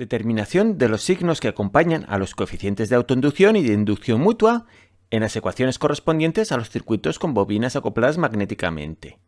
Determinación de los signos que acompañan a los coeficientes de autoinducción y de inducción mutua en las ecuaciones correspondientes a los circuitos con bobinas acopladas magnéticamente.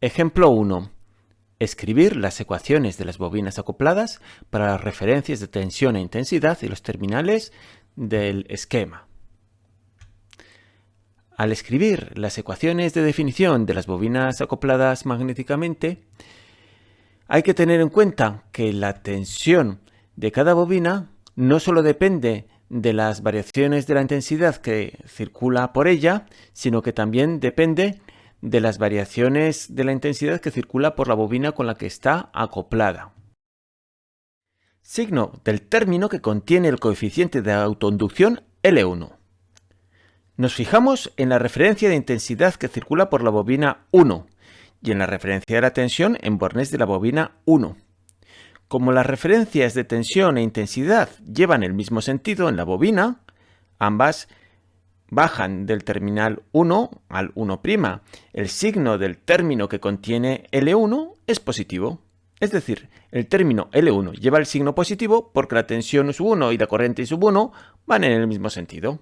Ejemplo 1. Escribir las ecuaciones de las bobinas acopladas para las referencias de tensión e intensidad y los terminales del esquema. Al escribir las ecuaciones de definición de las bobinas acopladas magnéticamente, hay que tener en cuenta que la tensión de cada bobina no solo depende de las variaciones de la intensidad que circula por ella, sino que también depende de las variaciones de la intensidad que circula por la bobina con la que está acoplada. Signo del término que contiene el coeficiente de autoinducción L1. Nos fijamos en la referencia de intensidad que circula por la bobina 1, y en la referencia de la tensión en bornes de la bobina 1. Como las referencias de tensión e intensidad llevan el mismo sentido en la bobina, ambas bajan del terminal 1 al 1'. El signo del término que contiene L1 es positivo. Es decir, el término L1 lleva el signo positivo porque la tensión sub 1 y la corriente sub 1 van en el mismo sentido.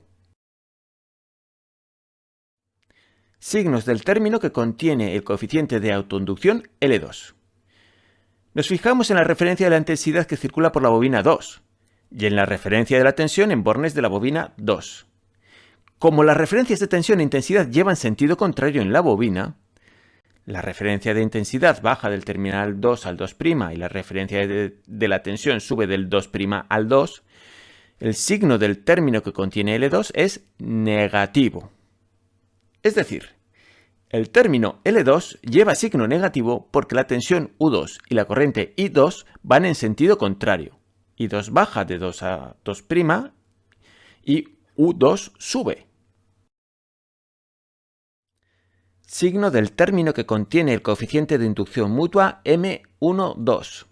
Signos del término que contiene el coeficiente de autoinducción L2. Nos fijamos en la referencia de la intensidad que circula por la bobina 2 y en la referencia de la tensión en bornes de la bobina 2. Como las referencias de tensión e intensidad llevan sentido contrario en la bobina, la referencia de intensidad baja del terminal 2 al 2' y la referencia de, de la tensión sube del 2' al 2, el signo del término que contiene L2 es negativo. Es decir, el término L2 lleva signo negativo porque la tensión U2 y la corriente I2 van en sentido contrario. I2 baja de 2 a 2' y U2 sube. Signo del término que contiene el coeficiente de inducción mutua M12.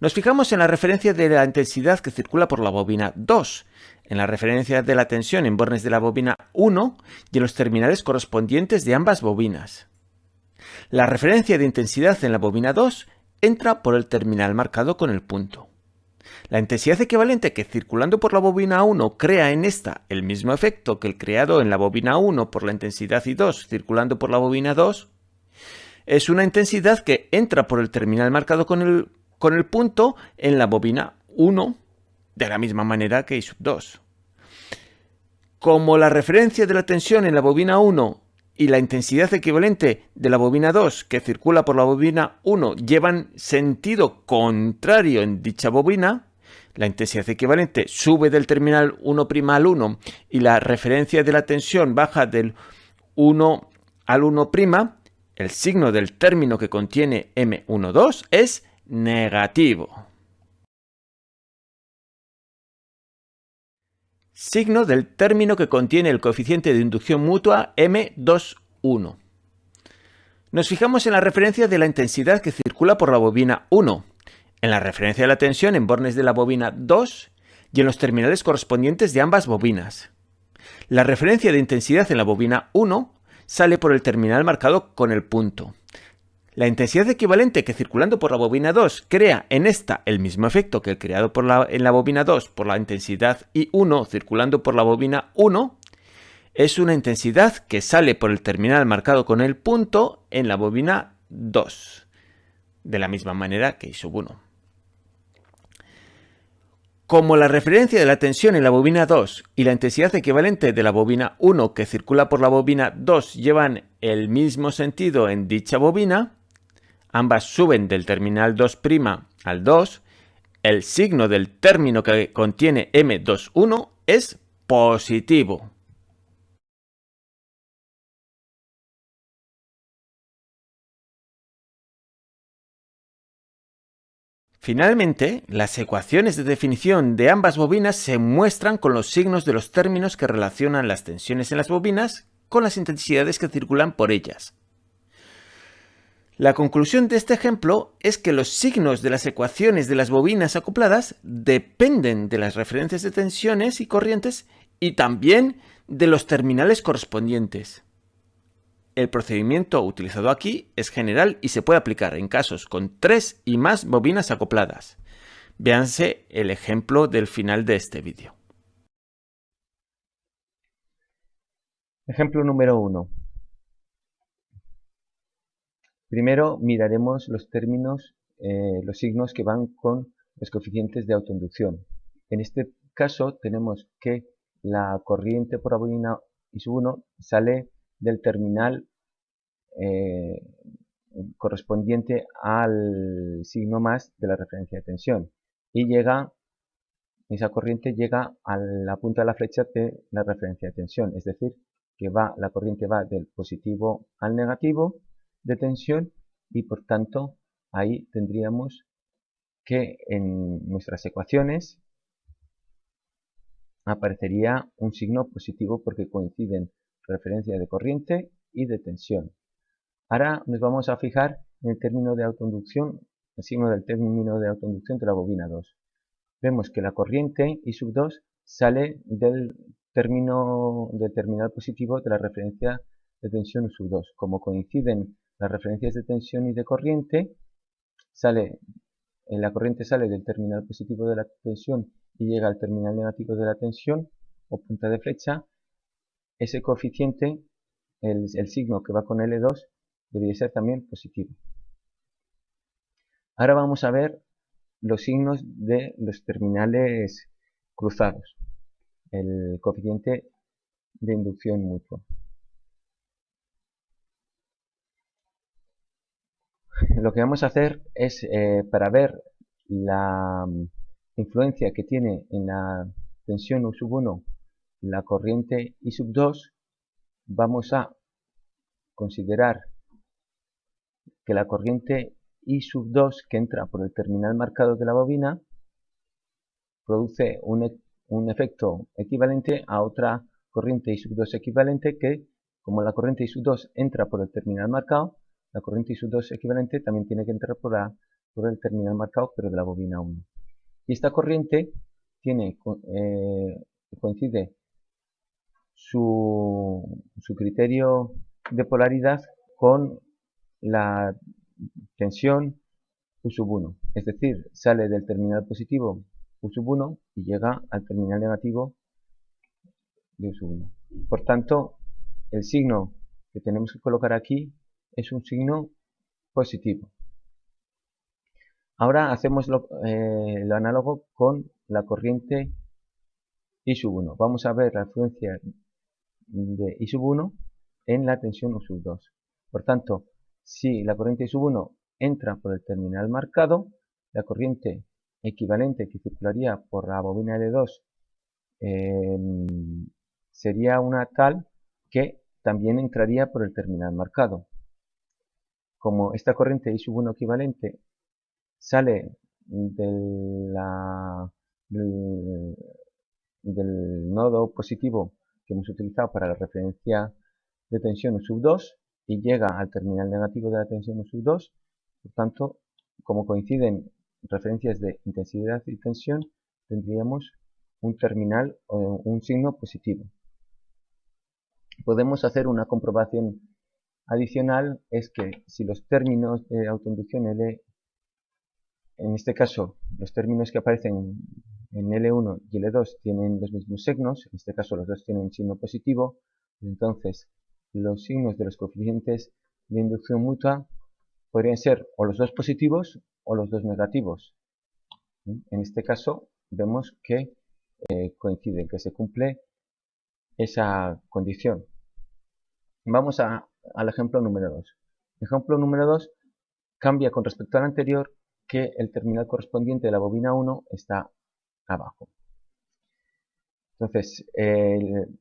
Nos fijamos en la referencia de la intensidad que circula por la bobina 2, en la referencia de la tensión en bornes de la bobina 1 y en los terminales correspondientes de ambas bobinas. La referencia de intensidad en la bobina 2 entra por el terminal marcado con el punto. La intensidad equivalente que circulando por la bobina 1 crea en esta el mismo efecto que el creado en la bobina 1 por la intensidad I2 circulando por la bobina 2 es una intensidad que entra por el terminal marcado con el con el punto en la bobina 1 de la misma manera que I sub 2. Como la referencia de la tensión en la bobina 1 y la intensidad equivalente de la bobina 2 que circula por la bobina 1 llevan sentido contrario en dicha bobina, la intensidad equivalente sube del terminal 1' al 1 y la referencia de la tensión baja del 1 al 1', el signo del término que contiene M12 es negativo. Signo del término que contiene el coeficiente de inducción mutua M21. Nos fijamos en la referencia de la intensidad que circula por la bobina 1, en la referencia de la tensión en bornes de la bobina 2 y en los terminales correspondientes de ambas bobinas. La referencia de intensidad en la bobina 1 sale por el terminal marcado con el punto. La intensidad equivalente que circulando por la bobina 2 crea en esta el mismo efecto que el creado en la bobina 2 por la intensidad I1 circulando por la bobina 1 es una intensidad que sale por el terminal marcado con el punto en la bobina 2, de la misma manera que I sub 1. Como la referencia de la tensión en la bobina 2 y la intensidad equivalente de la bobina 1 que circula por la bobina 2 llevan el mismo sentido en dicha bobina, ambas suben del terminal 2' al 2, el signo del término que contiene M21 es positivo. Finalmente, las ecuaciones de definición de ambas bobinas se muestran con los signos de los términos que relacionan las tensiones en las bobinas con las intensidades que circulan por ellas. La conclusión de este ejemplo es que los signos de las ecuaciones de las bobinas acopladas dependen de las referencias de tensiones y corrientes y también de los terminales correspondientes. El procedimiento utilizado aquí es general y se puede aplicar en casos con tres y más bobinas acopladas. Véanse el ejemplo del final de este vídeo. Ejemplo número 1. Primero miraremos los términos, eh, los signos que van con los coeficientes de autoinducción. En este caso tenemos que la corriente por bobina I 1 sale del terminal eh, correspondiente al signo más de la referencia de tensión y llega esa corriente llega a la punta de la flecha de la referencia de tensión es decir que va la corriente va del positivo al negativo de tensión y por tanto ahí tendríamos que en nuestras ecuaciones aparecería un signo positivo porque coinciden referencia de corriente y de tensión. Ahora nos vamos a fijar en el término de autoinducción, el signo del término de autoinducción de la bobina 2. Vemos que la corriente I sub 2 sale del término del terminal positivo de la referencia de tensión sub 2. Como coinciden las referencias de tensión y de corriente, sale, la corriente sale del terminal positivo de la tensión y llega al terminal negativo de la tensión o punta de flecha, ese coeficiente, el, signo que va con L2, debería ser también positivo. Ahora vamos a ver los signos de los terminales cruzados, el coeficiente de inducción mutua. Lo que vamos a hacer es, eh, para ver la influencia que tiene en la tensión U sub 1 la corriente I sub 2, vamos a considerar que la corriente I sub 2 que entra por el terminal marcado de la bobina produce un, e, un efecto equivalente a otra corriente I sub 2 equivalente que, como la corriente I sub 2 entra por el terminal marcado, la corriente I sub 2 equivalente también tiene que entrar por, la, por el terminal marcado, pero de la bobina 1. Y esta corriente tiene, eh, coincide su, su criterio de polaridad con la tensión U sub 1. Es decir, sale del terminal positivo U sub 1 y llega al terminal negativo de U sub 1. Por tanto, el signo que tenemos que colocar aquí es un signo positivo. Ahora hacemos lo, eh, análogo con la corriente I sub 1. Vamos a ver la influencia de I sub 1 en la tensión U sub 2. Por tanto, si la corriente I sub 1 entra por el terminal marcado, la corriente equivalente que circularía por la bobina L2 em, sería una tal que también entraría por el terminal marcado. Como esta corriente I sub 1 equivalente sale del, nodo positivo que hemos utilizado para la referencia de tensión U sub 2 y llega al terminal negativo de la tensión U sub 2. Por tanto, como coinciden referencias de intensidad y tensión, tendríamos un terminal o un signo positivo. Podemos hacer una comprobación adicional, es que si los términos de autoinducción L en este caso, los términos que aparecen en L1 y L2 tienen los mismos signos, en este caso los dos tienen signo positivo, entonces los signos de los coeficientes de inducción mutua podrían ser o los dos positivos o los dos negativos. En este caso vemos que eh, coincide, que se cumple esa condición. Vamos al ejemplo número 2. Ejemplo número 2 cambia con respecto al anterior que el terminal correspondiente de la bobina 1 está abajo. Entonces,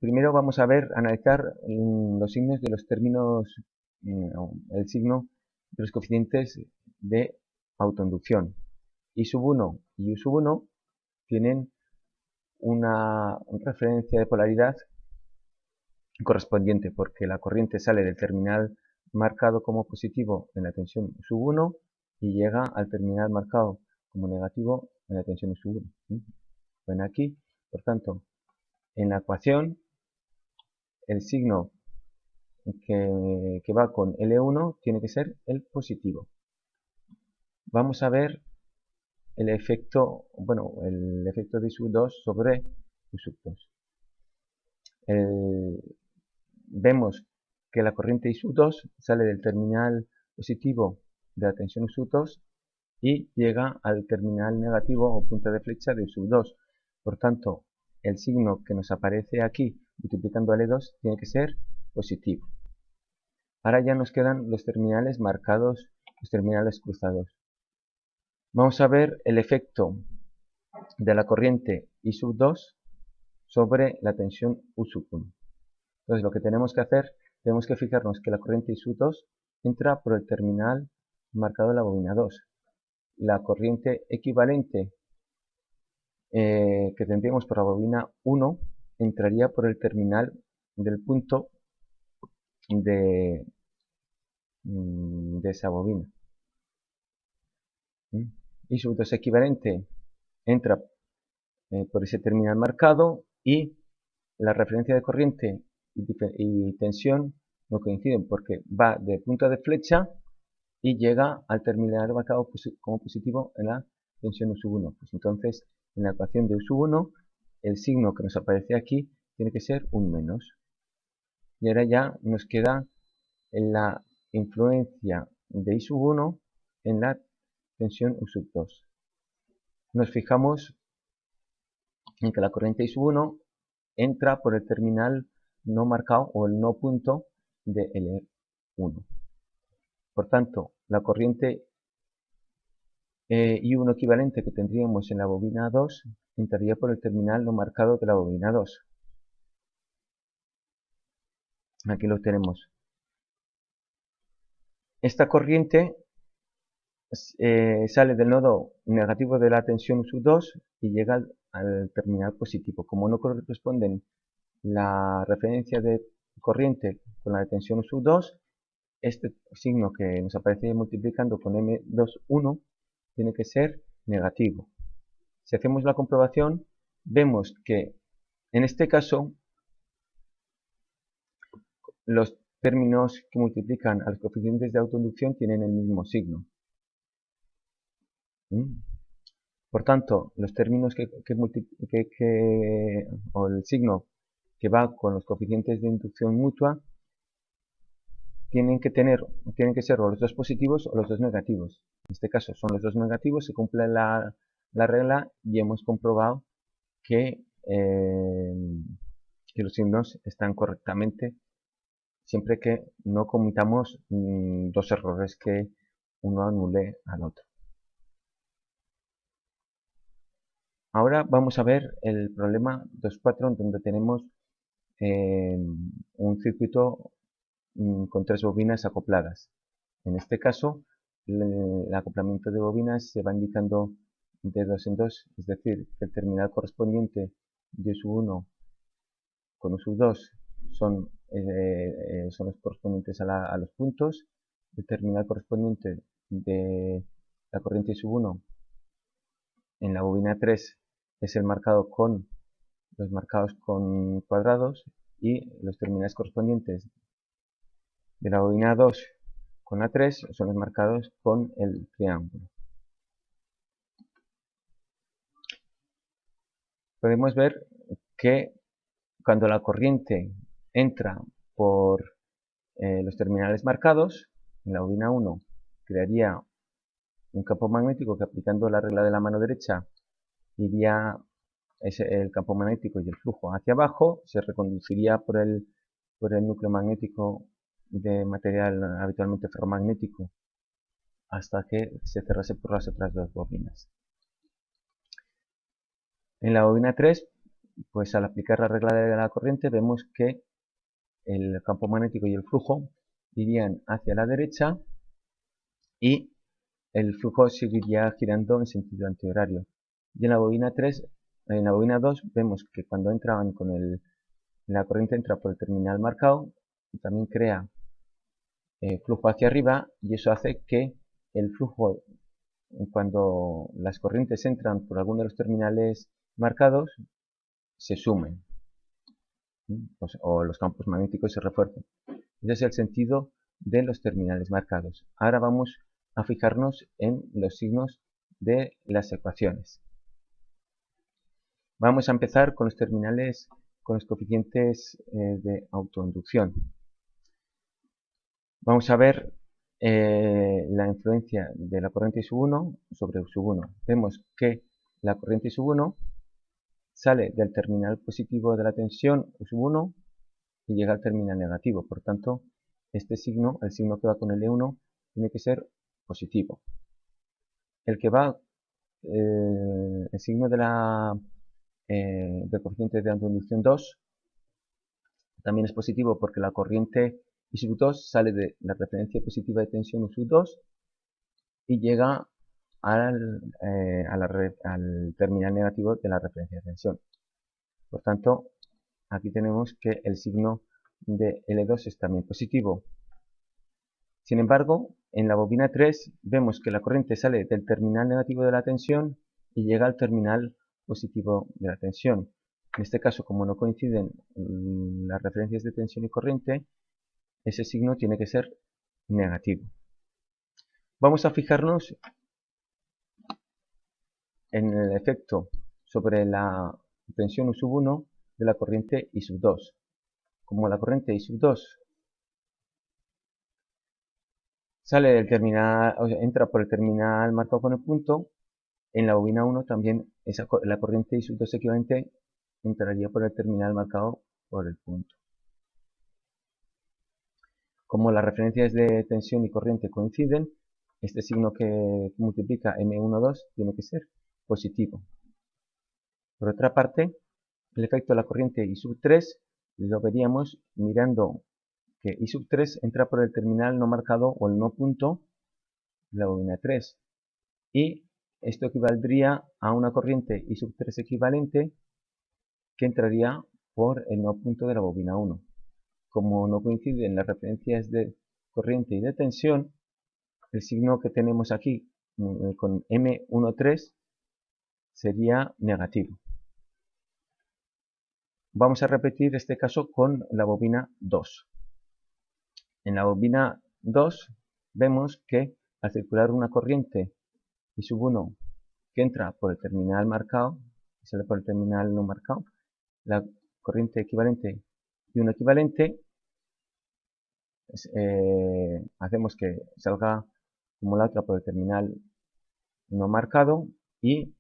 primero vamos a ver, analizar mm, los signos de los términos, mm, el signo de los coeficientes de autoinducción. I sub 1 y U sub 1 tienen una referencia de polaridad correspondiente porque la corriente sale del terminal marcado como positivo en la tensión sub 1 y llega al terminal marcado como negativo en la tensión sub 1. Ven aquí, por tanto, en la ecuación el signo que, va con L1 tiene que ser el positivo. Vamos a ver el efecto, bueno, el efecto de I2 sobre U2. Vemos que la corriente I2 sale del terminal positivo de la tensión U2 y llega al terminal negativo o punta de flecha de U2. Por tanto, el signo que nos aparece aquí multiplicando L2 tiene que ser positivo. Ahora ya nos quedan los terminales marcados, los terminales cruzados. Vamos a ver el efecto de la corriente I sub 2 sobre la tensión U sub 1. Entonces lo que tenemos que hacer, tenemos que fijarnos que la corriente I sub 2 entra por el terminal marcado en la bobina 2. La corriente equivalente eh, que tendríamos por la bobina 1 entraría por el terminal del punto de, mm, esa bobina. Y su 2 equivalente entra eh, por ese terminal marcado y la referencia de corriente y, tensión no coinciden porque va de punta de flecha y llega al terminal marcado como positivo en la tensión U1. Pues entonces en la ecuación de U1, el signo que nos aparece aquí tiene que ser un menos. Y ahora ya nos queda la influencia de I1 en la tensión U2. Nos fijamos en que la corriente I1 entra por el terminal no marcado o el no punto de L1. Por tanto, la corriente eh, y un equivalente que tendríamos en la bobina 2 entraría por el terminal no marcado de la bobina 2. Aquí lo tenemos. Esta corriente eh, sale del nodo negativo de la tensión U2 y llega al, terminal positivo. Como no corresponden la referencia de corriente con la de tensión U2, este signo que nos aparece multiplicando con M21 tiene que ser negativo. Si hacemos la comprobación, vemos que en este caso los términos que multiplican a los coeficientes de autoinducción tienen el mismo signo. ¿Mm? Por tanto, los términos que, o el signo que va con los coeficientes de inducción mutua tienen que tener, tienen que ser los dos positivos o los dos negativos. En este caso son los dos negativos, se cumple la, regla y hemos comprobado que, eh, que, los signos están correctamente siempre que no comitamos mm, dos errores que uno anule al otro. Ahora vamos a ver el problema 2.4 donde tenemos un circuito mm, con tres bobinas acopladas. En este caso el acoplamiento de bobinas se va indicando de dos en dos, es decir, que el terminal correspondiente de U1 con U2 son, eh, eh, son los correspondientes a, los puntos, el terminal correspondiente de la corriente SU1 en la bobina 3 es el marcado con los marcados con cuadrados y los terminales correspondientes de la bobina 2 con la 3 son los marcados con el triángulo. Podemos ver que cuando la corriente entra por eh, los terminales marcados, en la bobina 1 crearía un campo magnético que aplicando la regla de la mano derecha iría el campo magnético y el flujo hacia abajo, se reconduciría por el, por el núcleo magnético de material habitualmente ferromagnético hasta que se cerrase por las otras dos bobinas. En la bobina 3, pues al aplicar la regla de la corriente vemos que el campo magnético y el flujo irían hacia la derecha y el flujo seguiría girando en sentido antihorario. Y en la bobina 3, en la bobina 2 vemos que cuando entraban con el, la corriente entra por el terminal marcado, también crea eh, flujo hacia arriba y eso hace que el flujo cuando las corrientes entran por alguno de los terminales marcados se sumen pues, o los campos magnéticos se refuercen Ese es el sentido de los terminales marcados. Ahora vamos a fijarnos en los signos de las ecuaciones. Vamos a empezar con los terminales con los coeficientes eh, de autoinducción. Vamos a ver eh, la influencia de la corriente sub 1 sobre sub 1. Vemos que la corriente sub 1 sale del terminal positivo de la tensión sub 1 y llega al terminal negativo. Por tanto, este signo, el signo que va con el E1, tiene que ser positivo. El que va, eh, el signo de la eh, del coeficiente de autoinducción 2 también es positivo porque la corriente I sub 2 sale de la referencia positiva de tensión U sub 2 y llega al, eh, al terminal negativo de la referencia de tensión. Por tanto, aquí tenemos que el signo de L2 es también positivo. Sin embargo, en la bobina 3 vemos que la corriente sale del terminal negativo de la tensión y llega al terminal positivo de la tensión. En este caso, como no coinciden las referencias de tensión y corriente, ese signo tiene que ser negativo. Vamos a fijarnos en el efecto sobre la tensión U sub 1 de la corriente I sub 2. Como la corriente I sub 2 sale del terminal, o entra por el terminal marcado con el punto, en la bobina 1 también la corriente I sub 2 equivalente entraría por el terminal marcado por el punto. Como las referencias de tensión y corriente coinciden, este signo que multiplica M12 tiene que ser positivo. Por otra parte, el efecto de la corriente I sub 3 lo veríamos mirando que I sub 3 entra por el terminal no marcado o el no punto de la bobina 3 y esto equivaldría a una corriente I sub 3 equivalente que entraría por el no punto de la bobina 1. Como no coinciden las referencias de corriente y de tensión, el signo que tenemos aquí mm, con M13 sería negativo. Vamos a repetir este caso con la bobina 2. En la bobina 2 vemos que al circular una corriente I sub 1 que entra por el terminal marcado y sale por el terminal no marcado, la corriente equivalente y un equivalente, eh, hacemos que salga como la otra por el terminal no marcado y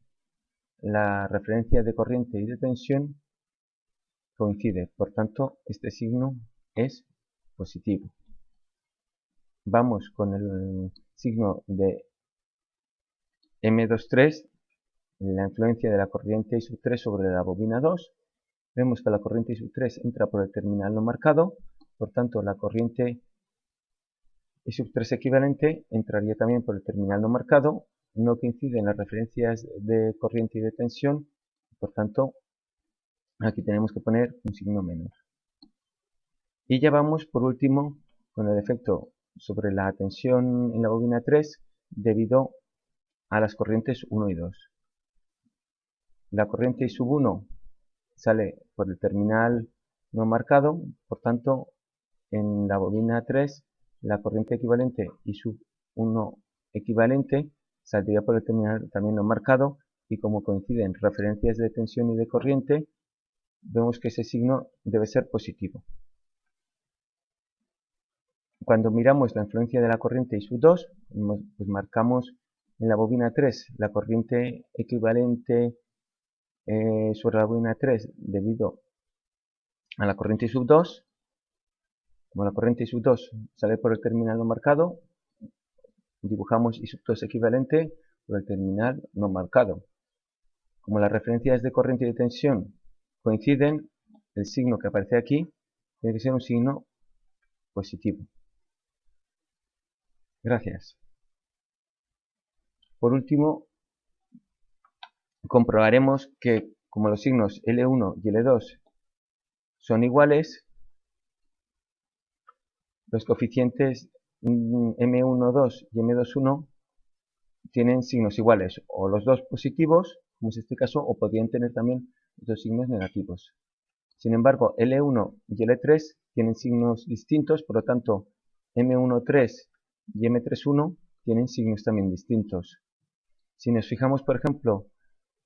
la referencia de corriente y de tensión coincide, por tanto este signo es positivo. Vamos con el signo de M23, la influencia de la corriente I sub 3 sobre la bobina 2. Vemos que la corriente I sub 3 entra por el terminal no marcado, por tanto la corriente I sub 3 equivalente entraría también por el terminal no marcado no coinciden las referencias de corriente y de tensión, por tanto, aquí tenemos que poner un signo menor. Y ya vamos, por último, con el efecto sobre la tensión en la bobina 3 debido a las corrientes 1 y 2. La corriente I sub 1 sale por el terminal no marcado, por tanto, en la bobina 3, la corriente equivalente I sub 1 equivalente saldría por el terminal también no marcado y como coinciden referencias de tensión y de corriente, vemos que ese signo debe ser positivo. Cuando miramos la influencia de la corriente I sub 2, pues marcamos en la bobina 3 la corriente equivalente eh, sobre la bobina 3 debido a la corriente sub 2. Como la corriente sub 2 sale por el terminal no marcado, dibujamos isótopos equivalente por el terminal no marcado. Como las referencias de corriente y de tensión coinciden, el signo que aparece aquí tiene que ser un signo positivo. Gracias. Por último, comprobaremos que como los signos L1 y L2 son iguales, los coeficientes M12 y M21 tienen signos iguales, o los dos positivos, como es este caso, o podrían tener también dos signos negativos. Sin embargo, L1 y L3 tienen signos distintos, por lo tanto M13 y M31 tienen signos también distintos. Si nos fijamos, por ejemplo,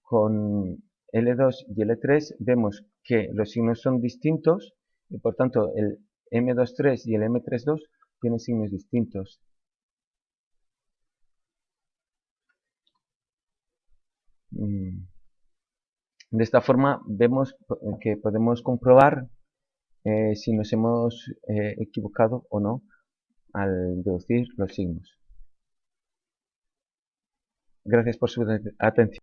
con L2 y L3, vemos que los signos son distintos y por tanto el M23 y el M32 tienen signos distintos. Mm. De esta forma vemos que podemos comprobar eh, si nos hemos eh, equivocado o no al deducir los signos. Gracias por su atención.